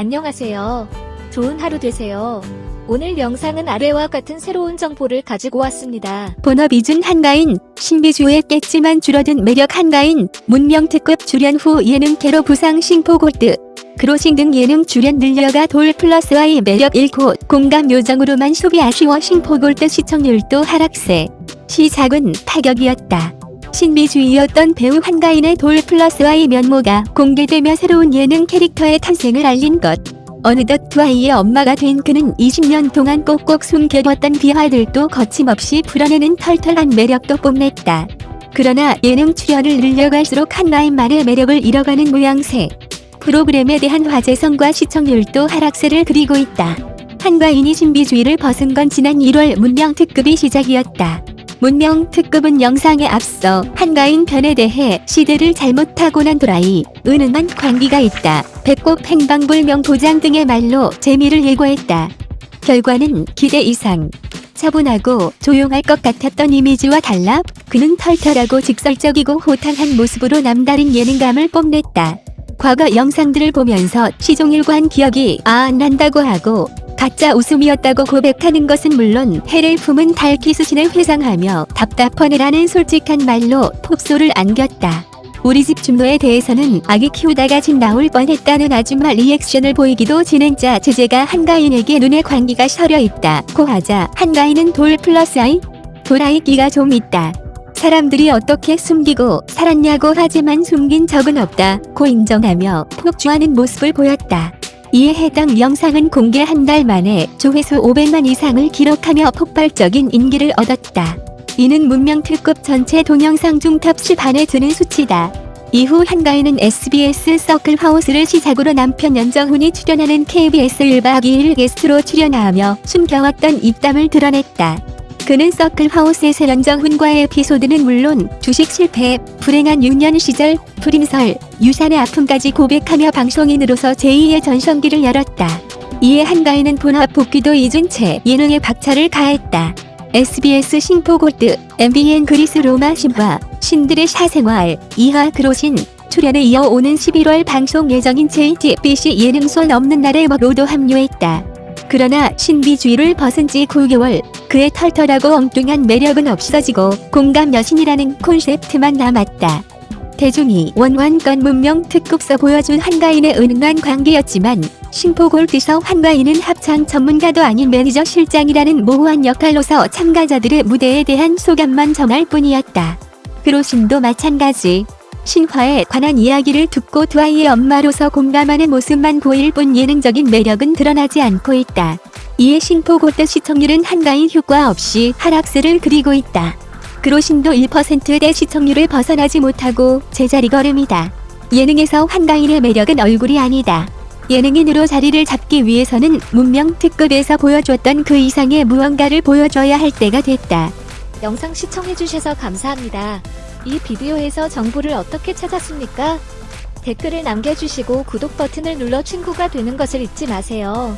안녕하세요. 좋은 하루 되세요. 오늘 영상은 아래와 같은 새로운 정보를 가지고 왔습니다. 본업 이준 한가인, 신비주의 깼지만 줄어든 매력 한가인, 문명특급 출연 후 예능캐로 부상 싱포골드, 크로싱 등 예능 출연 늘려가 돌 플러스 아이 매력 잃고 공감 요정으로만 소비 아쉬워 싱포골드 시청률도 하락세. 시작은 파격이었다. 신비주의였던 배우 한가인의 돌 플러스 아이 면모가 공개되며 새로운 예능 캐릭터의 탄생을 알린 것. 어느덧 두 아이의 엄마가 된 그는 20년 동안 꼭꼭 숨겨뒀던 비하들도 거침없이 풀어내는 털털한 매력도 뽐냈다. 그러나 예능 출연을 늘려갈수록 한가인만의 매력을 잃어가는 모양새. 프로그램에 대한 화제성과 시청률도 하락세를 그리고 있다. 한가인이 신비주의를 벗은 건 지난 1월 문명 특급이 시작이었다. 문명 특급은 영상에 앞서 한가인 편에 대해 시대를 잘못 타고난 도라이, 은은한 광기가 있다. 배꼽 행방불 명 도장 등의 말로 재미를 예고했다. 결과는 기대 이상. 차분하고 조용할 것 같았던 이미지와 달라 그는 털털하고 직설적이고 호탕한 모습으로 남다른 예능감을 뽐냈다. 과거 영상들을 보면서 시종일관 기억이 아 난다고 하고 가짜 웃음이었다고 고백하는 것은 물론 해를 품은 달키 수신을 회상하며 답답하네라는 솔직한 말로 폭소를 안겼다. 우리 집 준호에 대해서는 아기 키우다가 집 나올 뻔했다는 아줌마 리액션을 보이기도 진행자 제재가 한가인에게 눈에 광기가 서려 있다. 고 하자 한가인은 돌 플러스 아이? 돌아이 끼가 좀 있다. 사람들이 어떻게 숨기고 살았냐고 하지만 숨긴 적은 없다. 고 인정하며 폭주하는 모습을 보였다. 이에 해당 영상은 공개 한 달 만에 조회수 500만 이상을 기록하며 폭발적인 인기를 얻었다. 이는 문명특급 전체 동영상 중 탑10 안에 드는 수치다. 이후 한가인은 SBS 서클 하우스를 시작으로 남편 연정훈이 출연하는 KBS 1박 2일 게스트로 출연하며 숨겨왔던 입담을 드러냈다. 그는 서클 하우스에서 연정훈과의 에피소드는 물론 주식 실패, 불행한 유년 시절, 불임설, 유산의 아픔까지 고백하며 방송인으로서 제2의 전성기를 열었다. 이에 한가인은 본업 복귀도 잊은 채 예능에 박차를 가했다. SBS 싱포골드, MBN 그리스 로마 신화, 신들의 사생활, 이하 그로신, 출연에 이어 오는 11월 방송 예정인 JTBC 예능손 없는 날에 먹로도 합류했다. 그러나 신비주의를 벗은 지 9개월, 그의 털털하고 엉뚱한 매력은 없어지고 공감 여신이라는 콘셉트만 남았다. 대중이 원원권 문명 특급서 보여준 한가인의 은은한 관계였지만 심포골드서 한가인은 합창 전문가도 아닌 매니저 실장이라는 모호한 역할로서 참가자들의 무대에 대한 소감만 전할 뿐이었다. 그로신도 마찬가지. 신화에 관한 이야기를 듣고 두 아이의 엄마로서 공감하는 모습만 보일 뿐 예능적인 매력은 드러나지 않고 있다. 이에 신포골드 시청률은 한가인 효과 없이 하락세를 그리고 있다. 그로신도 1%대 시청률을 벗어나지 못하고 제자리 걸음이다. 예능에서 한가인의 매력은 얼굴이 아니다. 예능인으로 자리를 잡기 위해서는 문명 특급에서 보여줬던 그 이상의 무언가를 보여줘야 할 때가 됐다. 영상 시청해주셔서 감사합니다. 이 비디오에서 정보를 어떻게 찾았습니까? 댓글을 남겨주시고 구독 버튼을 눌러 친구가 되는 것을 잊지 마세요.